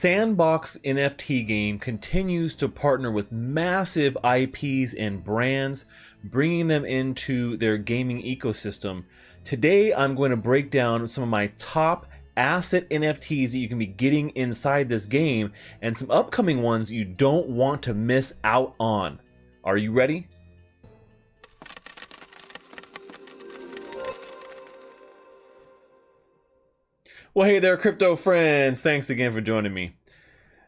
Sandbox NFT game continues to partner with massive IPs and brands, bringing them into their gaming ecosystem. Today, I'm going to break down some of my top asset NFTs that you can be getting inside this game and some upcoming ones you don't want to miss out on. Are you ready? Well, hey there, crypto friends. Thanks again for joining me.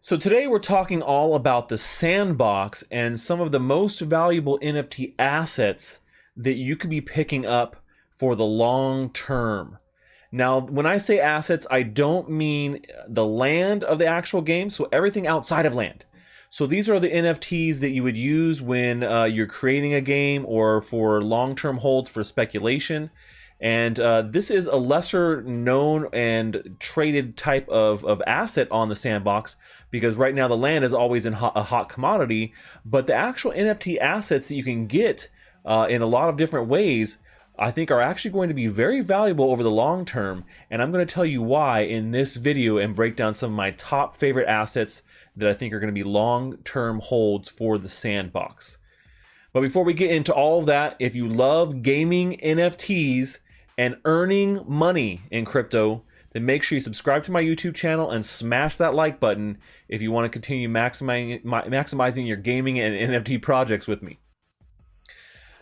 So, today we're talking all about the sandbox and some of the most valuable NFT assets that you could be picking up for the long term. Now, when I say assets, I don't mean the land of the actual game, so everything outside of land. So these are the NFTs that you would use when uh, you're creating a game or for long-term holds for speculation. And uh, this is a lesser known and traded type of, of asset on the sandbox because right now the land is always in hot, a hot commodity. But the actual NFT assets that you can get uh, in a lot of different ways, I think are actually going to be very valuable over the long term. And I'm going to tell you why in this video and break down some of my top favorite assets that I think are going to be long term holds for the sandbox. But before we get into all of that, if you love gaming NFTs, and earning money in crypto, then make sure you subscribe to my YouTube channel and smash that like button if you want to continue maximizing, maximizing your gaming and NFT projects with me.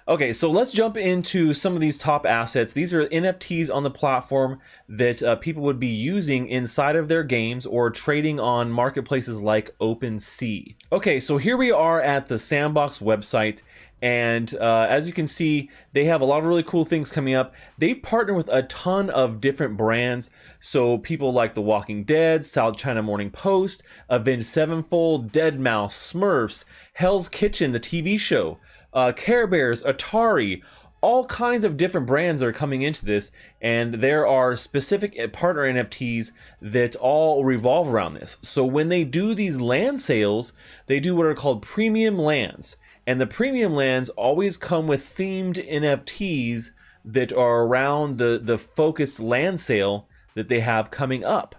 Okay, so let's jump into some of these top assets. These are NFTs on the platform that uh, people would be using inside of their games or trading on marketplaces like OpenSea. Okay, so here we are at the Sandbox website and uh, as you can see, they have a lot of really cool things coming up. They partner with a ton of different brands. So people like The Walking Dead, South China Morning Post, Avenged Sevenfold, Deadmau5, Smurfs, Hell's Kitchen, the TV show, uh, Care Bears, Atari, all kinds of different brands are coming into this, and there are specific partner NFTs that all revolve around this. So when they do these land sales, they do what are called premium lands. And the premium lands always come with themed NFTs that are around the, the focused land sale that they have coming up.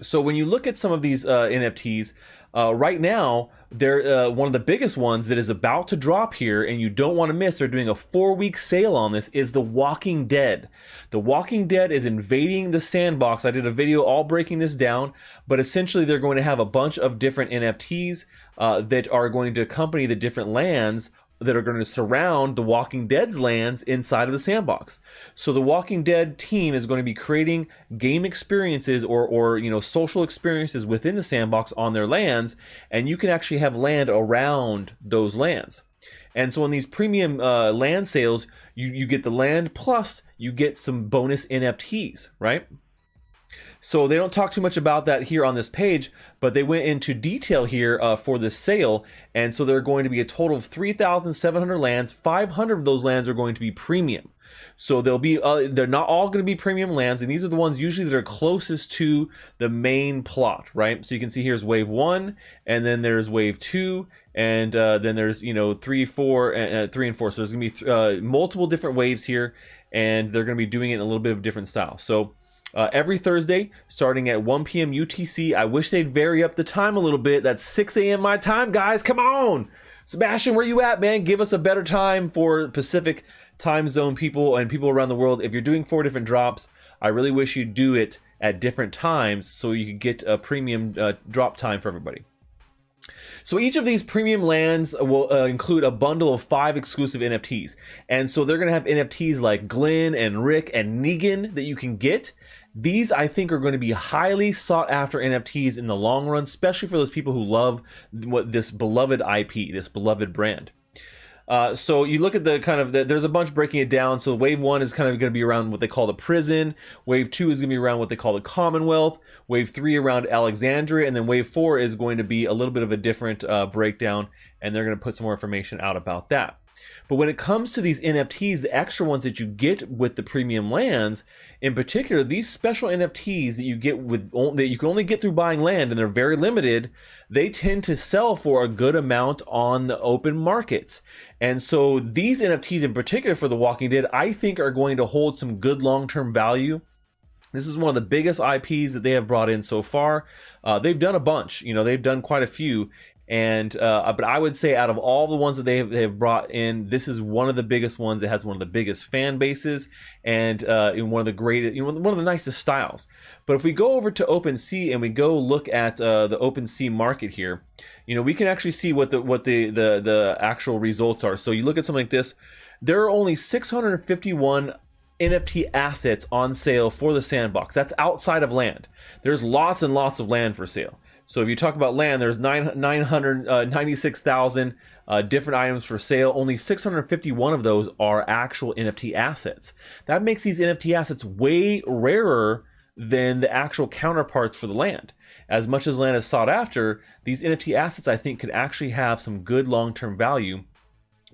So when you look at some of these uh, NFTs, uh, right now, they're uh, one of the biggest ones that is about to drop here, and you don't want to miss. They're doing a four-week sale on this. Is The Walking Dead? The Walking Dead is invading the sandbox. I did a video all breaking this down, but essentially they're going to have a bunch of different NFTs uh, that are going to accompany the different lands that are going to surround the Walking Dead's lands inside of the sandbox. So the Walking Dead team is going to be creating game experiences or, or you know social experiences within the sandbox on their lands, and you can actually have land around those lands. And so in these premium uh, land sales, you, you get the land plus you get some bonus NFTs, right? So they don't talk too much about that here on this page, but they went into detail here uh, for this sale. And so there are going to be a total of 3,700 lands. 500 of those lands are going to be premium. So they'll be uh, they're not all going to be premium lands, and these are the ones usually that are closest to the main plot, right? So you can see here's wave one, and then there's wave two, and uh, then there's you know three, four, uh, three and four. So there's going to be uh, multiple different waves here, and they're going to be doing it in a little bit of different style. So uh, every Thursday, starting at 1 p.m. UTC. I wish they'd vary up the time a little bit. That's 6 a.m. my time, guys. Come on. Sebastian, where you at, man? Give us a better time for Pacific time zone people and people around the world. If you're doing four different drops, I really wish you'd do it at different times so you could get a premium uh, drop time for everybody. So each of these premium lands will uh, include a bundle of five exclusive NFTs. And so they're going to have NFTs like Glenn and Rick and Negan that you can get. These, I think, are going to be highly sought after NFTs in the long run, especially for those people who love what this beloved IP, this beloved brand. Uh, so you look at the kind of the, there's a bunch breaking it down. So wave one is kind of going to be around what they call the prison. Wave two is going to be around what they call the Commonwealth. Wave three around Alexandria, and then wave four is going to be a little bit of a different uh, breakdown, and they're going to put some more information out about that. But when it comes to these NFTs, the extra ones that you get with the premium lands, in particular, these special NFTs that you get with that you can only get through buying land, and they're very limited. They tend to sell for a good amount on the open markets, and so these NFTs, in particular for The Walking Dead, I think are going to hold some good long-term value This is one of the biggest IPs that they have brought in so far. Uh, they've done a bunch, you know, they've done quite a few, and uh, but I would say out of all the ones that they have, they have brought in, this is one of the biggest ones. It has one of the biggest fan bases and uh, in one of the greatest, you know, one of the nicest styles. But if we go over to OpenSea and we go look at uh, the OpenSea market here, you know, we can actually see what the what the the the actual results are. So you look at something like this, there are only 651 NFT assets on sale for the sandbox. That's outside of land. There's lots and lots of land for sale. So if you talk about land, there's 996,000 uh, uh, different items for sale. Only 651 of those are actual NFT assets. That makes these NFT assets way rarer than the actual counterparts for the land. As much as land is sought after, these NFT assets I think could actually have some good long-term value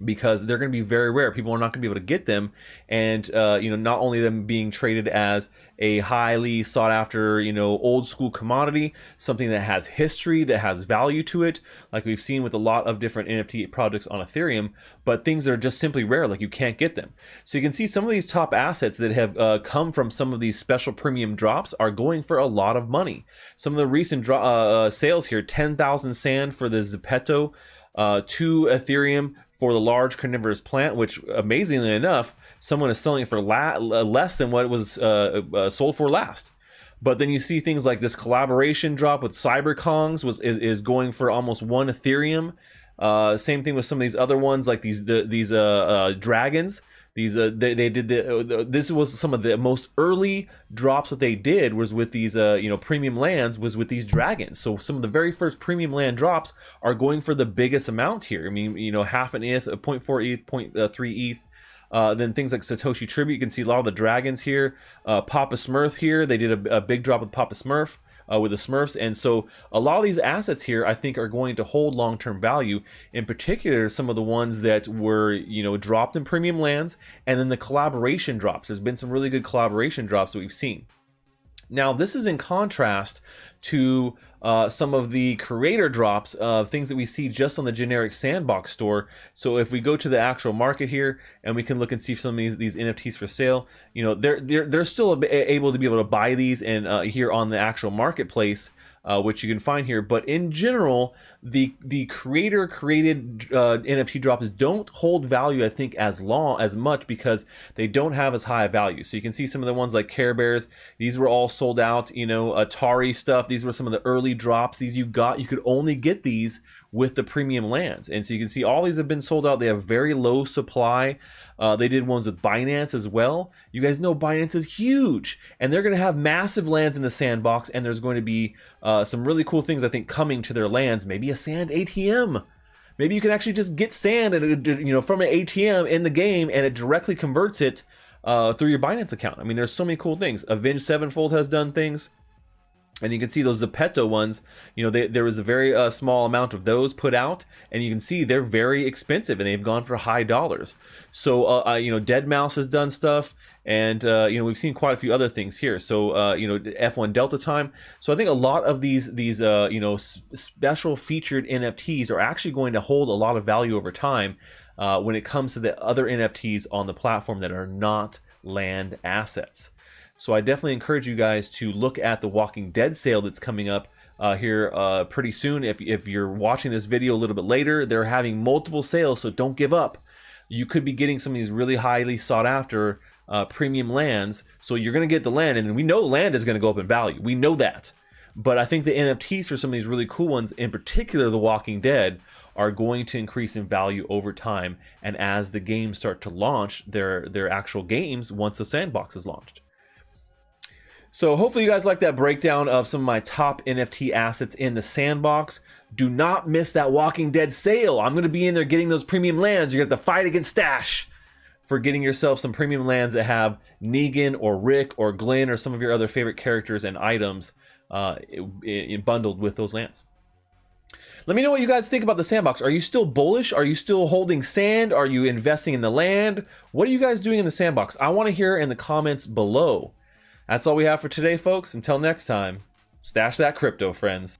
because they're going to be very rare. People are not going to be able to get them, and uh, you know, not only them being traded as a highly sought after, you know, old school commodity, something that has history, that has value to it, like we've seen with a lot of different NFT projects on Ethereum, but things that are just simply rare, like you can't get them. So you can see some of these top assets that have uh, come from some of these special premium drops are going for a lot of money. Some of the recent uh, uh, sales here: ten thousand sand for the Zepeto. Uh, two Ethereum for the large carnivorous plant, which amazingly enough, someone is selling it for la- less than what it was uh, uh, sold for last. But then you see things like this collaboration drop with CyberKongz was is, is going for almost one Ethereum. Uh, same thing with some of these other ones like these the, these uh, uh, dragons these uh, they, they did uh, the, this was some of the most early drops that they did was with these uh, you know premium lands was with these dragons. So some of the very first premium land drops are going for the biggest amount here. I mean you know half an eth 0.4 eth 0.3 eth uh, then things like Satoshi Tribute, you can see a lot of the dragons here. Uh, Papa Smurf here, they did a, a big drop with Papa Smurf uh, with the Smurfs. And so a lot of these assets here, I think, are going to hold long-term value. In particular, some of the ones that were, you know, dropped in premium lands, and then the collaboration drops. There's been some really good collaboration drops that we've seen. Now, this is in contrast to uh, some of the creator drops of things that we see just on the generic sandbox store. So if we go to the actual market here and we can look and see some of these, these NFTs for sale, you know, they're, they're, they're still able to be able to buy these and uh, here on the actual marketplace uh, which you can find here. But in general, the the creator created uh, NFT drops don't hold value, I think, as long as much because they don't have as high a value. So you can see some of the ones like Care Bears; these were all sold out. You know, Atari stuff; these were some of the early drops. These you got, you could only get these with the premium lands. And so you can see all these have been sold out. They have very low supply. Uh, they did ones with Binance as well. You guys know Binance is huge, and they're going to have massive lands in the sandbox. And there's going to be uh, some really cool things I think coming to their lands. Maybe a sand ATM. Maybe you can actually just get sand and you know from an ATM in the game, and it directly converts it uh, through your Binance account. I mean, there's so many cool things. Avenged Sevenfold has done things and you can see those Zepeto ones, you know, they, there was a very uh, small amount of those put out, and you can see they're very expensive and they've gone for high dollars. So, uh, uh, you know, Deadmau5 has done stuff, and, uh, you know, we've seen quite a few other things here. So, uh, you know, F1 Delta Time. So I think a lot of these, these uh, you know, special featured NFTs are actually going to hold a lot of value over time when it comes to the other NFTs on the platform that are not land assets. So I definitely encourage you guys to look at the Walking Dead sale that's coming up uh, here uh, pretty soon. If, if you're watching this video a little bit later, they're having multiple sales, so don't give up. You could be getting some of these really highly sought after uh, premium lands. So you're going to get the land, and we know land is going to go up in value. We know that. But I think the NFTs for some of these really cool ones, in particular The Walking Dead, are going to increase in value over time and as the games start to launch their their actual games once the sandbox is launched. So hopefully you guys like that breakdown of some of my top NFT assets in the sandbox. Do not miss that Walking Dead sale. I'm going to be in there getting those premium lands. You're going to have to fight against Stash for getting yourself some premium lands that have Negan or Rick or Glenn or some of your other favorite characters and items uh, bundled with those lands. Let me know what you guys think about the sandbox. Are you still bullish? Are you still holding sand? Are you investing in the land? What are you guys doing in the sandbox? I want to hear in the comments below. That's all we have for today, folks. Until next time, stash that crypto, friends.